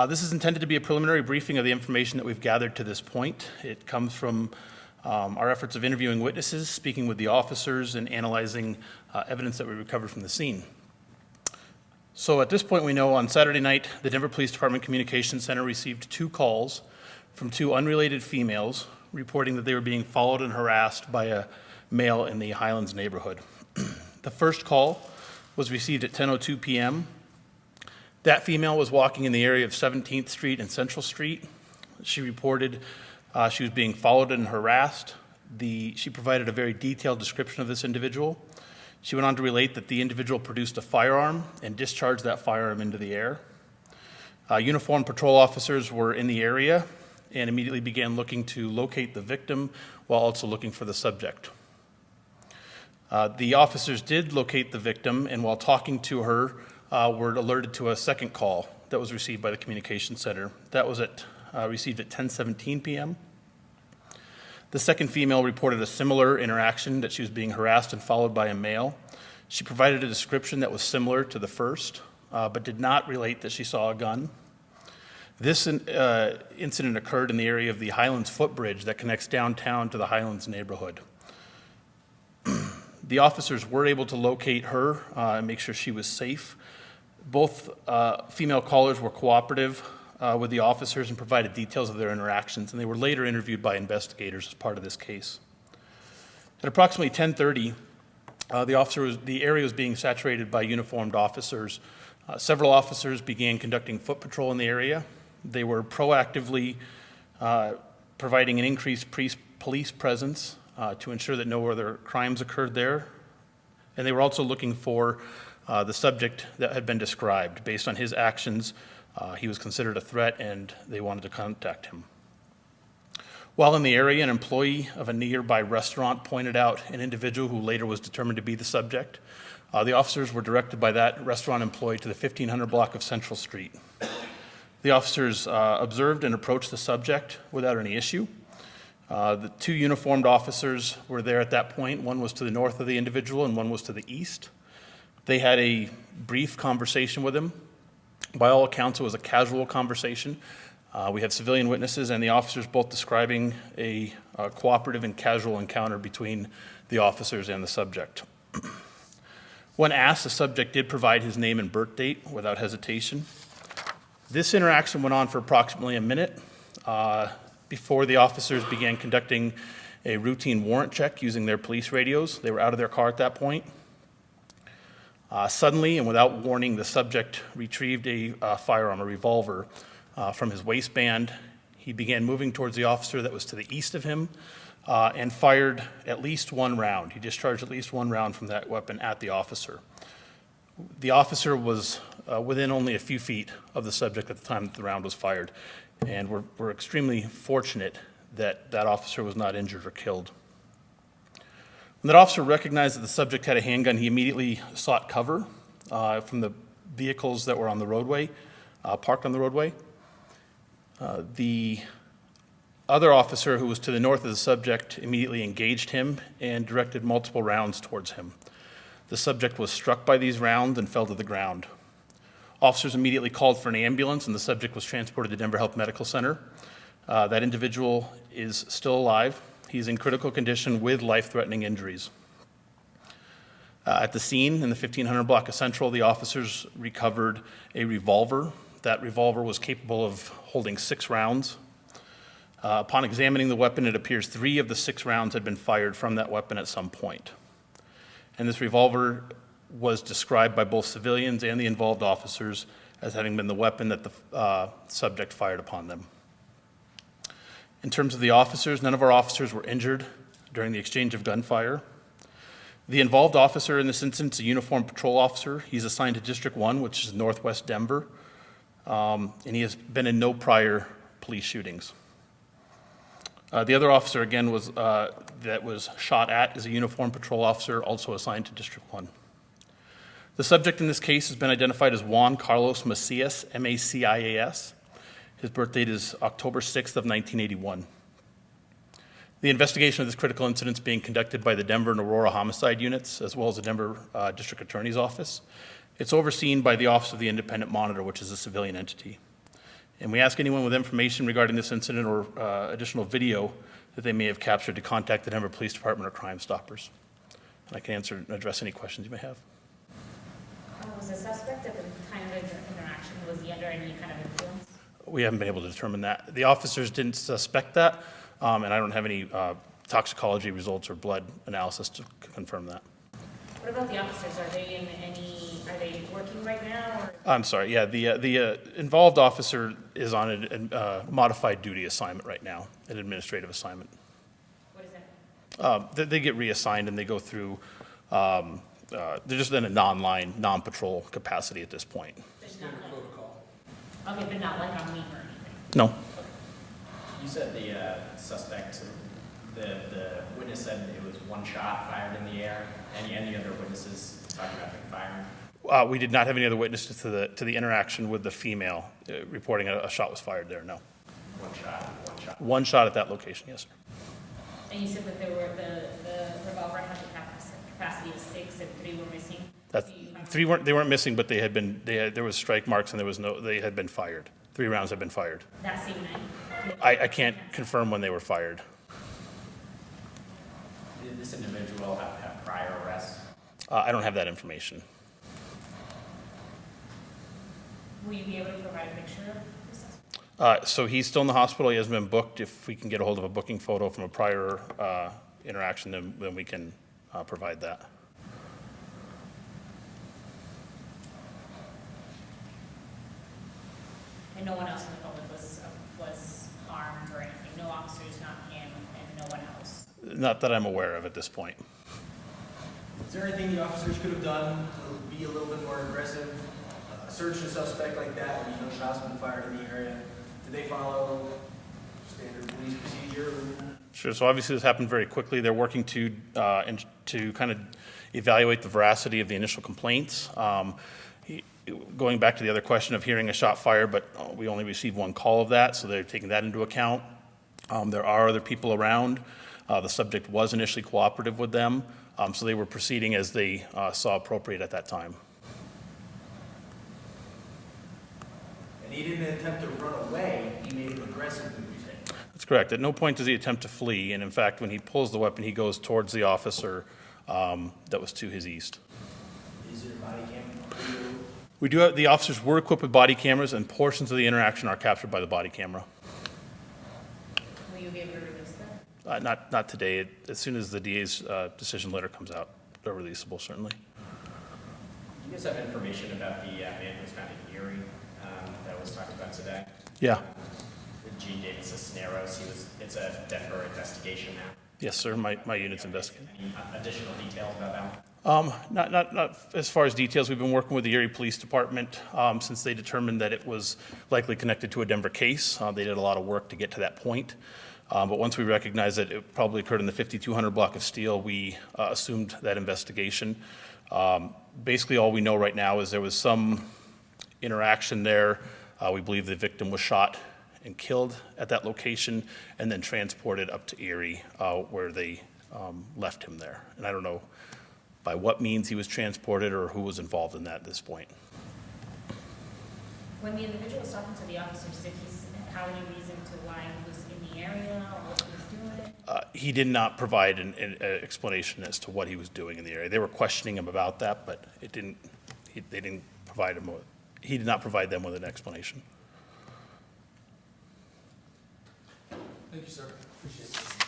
Uh, This is intended to be a preliminary briefing of the information that we've gathered to this point. It comes from um, our efforts of interviewing witnesses, speaking with the officers, and analyzing uh, evidence that we recovered from the scene. So at this point, we know on Saturday night, the Denver Police Department Communications Center received two calls from two unrelated females reporting that they were being followed and harassed by a male in the Highlands neighborhood. the first call was received at 10:02 p.m. That female was walking in the area of 17th Street and Central Street. She reported uh, she was being followed and harassed. The, she provided a very detailed description of this individual. She went on to relate that the individual produced a firearm and discharged that firearm into the air. Uh, uniformed patrol officers were in the area and immediately began looking to locate the victim while also looking for the subject. Uh, the officers did locate the victim, and while talking to her, uh, were alerted to a second call that was received by the communication center. That was at, uh, received at 10:17 p.m. The second female reported a similar interaction that she was being harassed and followed by a male. She provided a description that was similar to the first, uh, but did not relate that she saw a gun. This uh, incident occurred in the area of the Highlands footbridge that connects downtown to the Highlands neighborhood. the officers were able to locate her uh, and make sure she was safe. Both uh, female callers were cooperative uh, with the officers and provided details of their interactions, and they were later interviewed by investigators as part of this case. At approximately 10:30, uh, the officer was, the area was being saturated by uniformed officers. Uh, several officers began conducting foot patrol in the area. They were proactively uh, providing an increased police presence uh, to ensure that no other crimes occurred there. And they were also looking for uh, the subject that had been described. Based on his actions, uh, he was considered a threat and they wanted to contact him. While in the area, an employee of a nearby restaurant pointed out an individual who later was determined to be the subject. Uh, the officers were directed by that restaurant employee to the 1500 block of Central Street. The officers uh, observed and approached the subject without any issue. Uh, the two uniformed officers were there at that point. One was to the north of the individual and one was to the east. They had a brief conversation with him. By all accounts, it was a casual conversation. Uh, we had civilian witnesses and the officers both describing a, cooperative and casual encounter between the officers and the subject. when asked, the subject did provide his name and birth date without hesitation. This interaction went on for approximately a minute uh, before the officers began conducting a routine warrant check using their police radios. They were out of their car at that point. Uh, suddenly and without warning, the subject retrieved a uh, firearm, a revolver, uh, from his waistband. He began moving towards the officer that was to the east of him uh, and fired at least one round. He discharged at least one round from that weapon at the officer. The officer was uh, within only a few feet of the subject at the time that the round was fired. And we're, we're extremely fortunate that that officer was not injured or killed. When that officer recognized that the subject had a handgun, he immediately sought cover uh, from the vehicles that were on the roadway, uh, parked on the roadway. Uh, the other officer who was to the north of the subject immediately engaged him and directed multiple rounds towards him. The subject was struck by these rounds and fell to the ground. Officers immediately called for an ambulance and the subject was transported to Denver Health Medical Center. Uh, that individual is still alive. He's in critical condition with life-threatening injuries. Uh, at the scene in the 1500 block of Central, the officers recovered a revolver. That revolver was capable of holding six rounds. Uh, upon examining the weapon, it appears three of the six rounds had been fired from that weapon at some point. and this revolver was described by both civilians and the involved officers as having been the weapon that the uh, subject fired upon them. In terms of the officers, none of our officers were injured during the exchange of gunfire. The involved officer in this instance, a uniformed patrol officer, he's assigned to District 1, which is northwest Denver, um, and he has been in no prior police shootings. Uh, the other officer, again, was, uh, that was shot at is a uniformed patrol officer, also assigned to District 1. The subject in this case has been identified as Juan Carlos Macias, M-A-C-I-A-S. His birth date is October 6th of 1981. The investigation of this critical incident is being conducted by the Denver and Aurora homicide units, as well as the Denver uh, District Attorney's Office. It's overseen by the Office of the Independent Monitor, which is a civilian entity. And we ask anyone with information regarding this incident or uh, additional video that they may have captured to contact the Denver Police Department or Crime Stoppers. And I can answer and address any questions you may have. Uh, Was the suspect at the time of the interaction, was he under any kind of influence? We haven't been able to determine that. The officers didn't suspect that, um, and I don't have any uh, toxicology results or blood analysis to confirm that. What about the officers? Are they in any, are they working right now or? I'm sorry, yeah, the, uh, the uh, involved officer is on a uh, modified duty assignment right now, an administrative assignment. What is that? Um, They they get reassigned and they go through, um, uh, they're just in a non-line, non-patrol capacity at this point. There's not okay, but not like on leave or anything? No, You said the uh, suspect, the, the witness said it was one shot fired in the air. Any, any other witnesses talking about the firing? Uh, we did not have any other witnesses to the, to the interaction with the female uh, reporting a a shot was fired there, no. One shot, one shot. One shot at that location, yes, sir. And you said that there were, the, the revolver had the capacity of six and three were missing? That, Do you have- three weren't, they weren't missing, but they had been, they had, there was strike marks and there was no, they had been fired. Three rounds had been fired. That same night? I, I can't confirm when they were fired. Did this individual have, have prior arrests? Uh, I don't have that information. Will you be able to provide a picture of the suspect? Uh, So he's still in the hospital, he hasn't been booked. If we can get a hold of a booking photo from a prior uh, interaction, then, then we can uh, provide that. And no one else in the public was, was armed or anything? No officers, not him, and no one else? Not that I'm aware of at this point. Is there anything the officers could have done to be a little bit more aggressive? Uh, Search a suspect like that when you know shots been fired in the area? Did they follow standard police procedure? Sure, so obviously this happened very quickly. They're working to, uh, and to kind of evaluate the veracity of the initial complaints. Um, he- Going back to the other question of hearing a shot fired, but uh, we only received one call of that, so they're taking that into account. Um, There are other people around. Uh, The subject was initially cooperative with them, um, so they were proceeding as they uh, saw appropriate at that time. And he didn't attempt to run away, he made an aggressive move. That's correct. At no point does he attempt to flee, and in fact, when he pulls the weapon, he goes towards the officer um, that was to his east. Is there body cam? We do have, the officers were equipped with body cameras, and portions of the interaction are captured by the body camera. Will you be able to release that? Uh, Not, not today. As soon as the DA's uh, decision letter comes out, they're releasable, certainly. Do you guys have information about the uh, man who was found in Erie um, that was talked about today? Yeah. Gene David Cisneros, he was, it's a Denver investigation now. Yes, sir. My, my unit's investigating. Any additional details about that? Um, Not, not, not as far as details. We've been working with the Erie Police Department um, since they determined that it was likely connected to a Denver case. Uh, They did a lot of work to get to that point. Um, But once we recognized that it probably occurred in the 5200 block of Steele, we uh, assumed that investigation. Um, Basically, all we know right now is there was some interaction there. Uh, We believe the victim was shot and killed at that location and then transported up to Erie, uh, where they um, left him there. And I don't know by what means he was transported or who was involved in that at this point. When the individual was talking to the officers, did he have any reason to why he was in the area or what he was doing? Uh, He did not provide an, an an explanation as to what he was doing in the area. They were questioning him about that, but it didn't, he- they didn't provide him with, he did not provide them with an explanation. Thank you, sir. Appreciate it.